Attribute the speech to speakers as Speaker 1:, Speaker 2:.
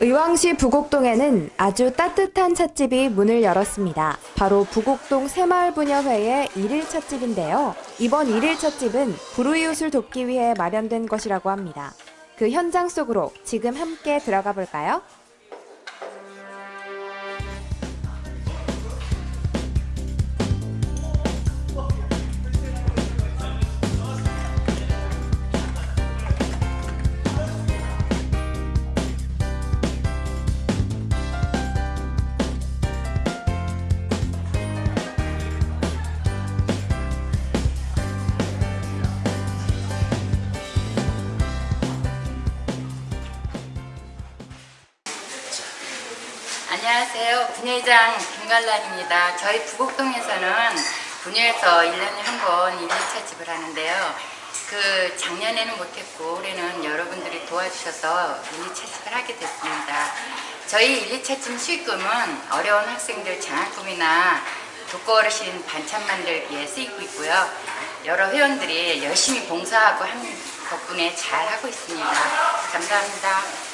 Speaker 1: 의왕시 부곡동에는 아주 따뜻한 찻집이 문을 열었습니다. 바로 부곡동 새마을분여회의 일일 찻집인데요. 이번 일일 찻집은 불우이웃을 돕기 위해 마련된 것이라고 합니다. 그 현장 속으로 지금 함께 들어가 볼까요?
Speaker 2: 안녕하세요. 분회장 김갈란입니다. 저희 부곡동에서는 분회에서 1년에 한번 일일차집을 하는데요. 그 작년에는 못했고 올해는 여러분들이 도와주셔서 일일차집을 하게 됐습니다. 저희 일일차집 수익금은 어려운 학생들 장학금이나 독거어르신 반찬 만들기에 쓰이고 있고요. 여러 회원들이 열심히 봉사하고 하는 덕분에 잘 하고 있습니다. 감사합니다.